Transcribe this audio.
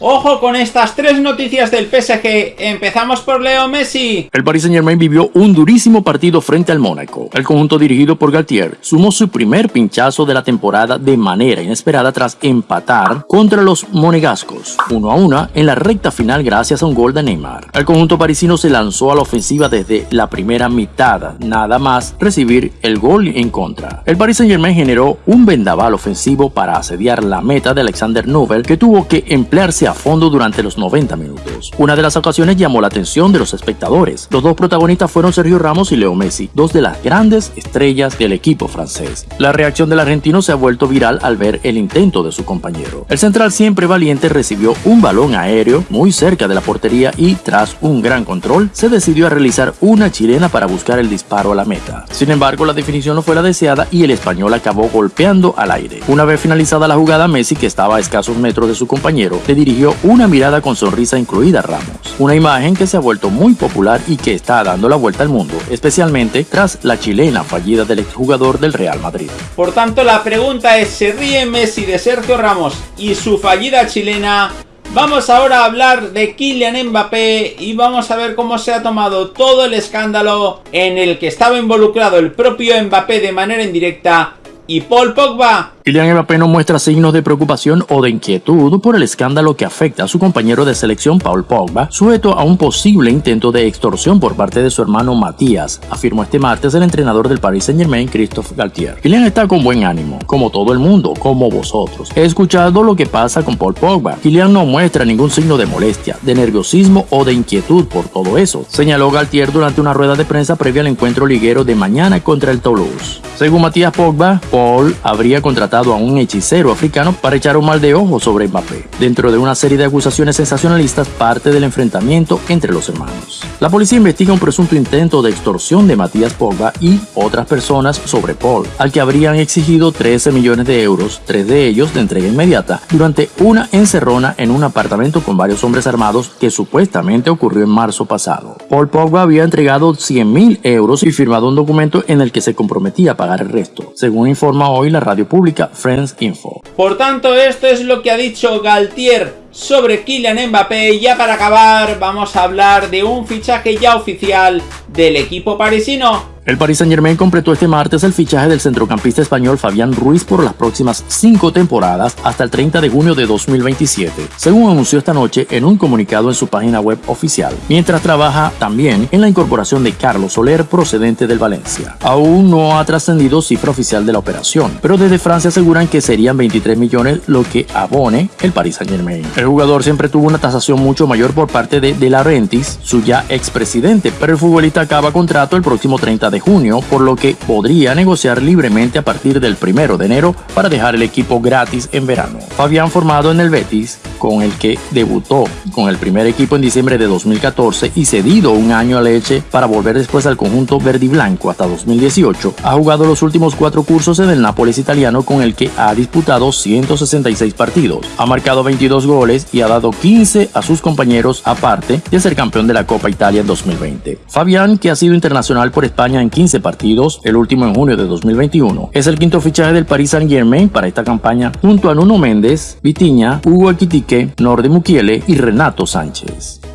Ojo con estas tres noticias del PSG. Empezamos por Leo Messi. El Paris Saint Germain vivió un durísimo partido frente al Mónaco. El conjunto dirigido por Galtier sumó su primer pinchazo de la temporada de manera inesperada tras empatar contra los monegascos, uno a una en la recta final gracias a un gol de Neymar. El conjunto parisino se lanzó a la ofensiva desde la primera mitad, nada más recibir el gol en contra. El Paris Saint Germain generó un vendaval ofensivo para asediar la meta de Alexander Nubel que tuvo que emplearse a fondo durante los 90 minutos. Una de las ocasiones llamó la atención de los espectadores. Los dos protagonistas fueron Sergio Ramos y Leo Messi, dos de las grandes estrellas del equipo francés. La reacción del argentino se ha vuelto viral al ver el intento de su compañero. El central siempre valiente recibió un balón aéreo muy cerca de la portería y tras un gran control se decidió a realizar una chilena para buscar el disparo a la meta. Sin embargo, la definición no fue la deseada y el español acabó golpeando al aire. Una vez finalizada la jugada, Messi, que estaba a escasos metros de su compañero, le dirigió una mirada con sonrisa incluida Ramos, una imagen que se ha vuelto muy popular y que está dando la vuelta al mundo, especialmente tras la chilena fallida del exjugador del Real Madrid. Por tanto, la pregunta es, ¿se ríe Messi de Sergio Ramos y su fallida chilena? Vamos ahora a hablar de Kylian Mbappé y vamos a ver cómo se ha tomado todo el escándalo en el que estaba involucrado el propio Mbappé de manera indirecta y Paul Pogba Kylian Mbappé no muestra signos de preocupación o de inquietud por el escándalo que afecta a su compañero de selección Paul Pogba, sujeto a un posible intento de extorsión por parte de su hermano Matías, afirmó este martes el entrenador del Paris Saint Germain, Christophe Galtier. Kylian está con buen ánimo, como todo el mundo, como vosotros. He escuchado lo que pasa con Paul Pogba. Kylian no muestra ningún signo de molestia, de nerviosismo o de inquietud por todo eso, señaló Galtier durante una rueda de prensa previa al encuentro liguero de mañana contra el Toulouse. Según Matías Pogba, Paul habría contratado a un hechicero africano para echar un mal de ojo sobre Mbappé, dentro de una serie de acusaciones sensacionalistas parte del enfrentamiento entre los hermanos. La policía investiga un presunto intento de extorsión de Matías Pogba y otras personas sobre Paul, al que habrían exigido 13 millones de euros, tres de ellos de entrega inmediata, durante una encerrona en un apartamento con varios hombres armados que supuestamente ocurrió en marzo pasado. Paul Pogba había entregado 100 mil euros y firmado un documento en el que se comprometía a pagar el resto, según hoy la radio pública Friends Info. Por tanto, esto es lo que ha dicho Galtier sobre Kylian Mbappé. Y ya para acabar, vamos a hablar de un fichaje ya oficial del equipo parisino. El Paris Saint Germain completó este martes el fichaje del centrocampista español Fabián Ruiz por las próximas cinco temporadas hasta el 30 de junio de 2027, según anunció esta noche en un comunicado en su página web oficial, mientras trabaja también en la incorporación de Carlos Soler procedente del Valencia. Aún no ha trascendido cifra oficial de la operación, pero desde Francia aseguran que serían 23 millones lo que abone el Paris Saint Germain. El jugador siempre tuvo una tasación mucho mayor por parte de De Laurentiis, su ya expresidente, pero el futbolista acaba contrato el próximo 30 de junio, por lo que podría negociar libremente a partir del primero de enero para dejar el equipo gratis en verano. Fabián formado en el Betis, con el que debutó con el primer equipo en diciembre de 2014 y cedido un año a Leche para volver después al conjunto verde y blanco hasta 2018, ha jugado los últimos cuatro cursos en el Nápoles italiano con el que ha disputado 166 partidos, ha marcado 22 goles y ha dado 15 a sus compañeros aparte de ser campeón de la Copa Italia en 2020. Fabián, que ha sido internacional por España en 15 partidos, el último en junio de 2021. Es el quinto fichaje del Paris Saint Germain para esta campaña junto a Nuno Méndez, Vitiña, Hugo Equitique, Norde Mukiele y Renato Sánchez.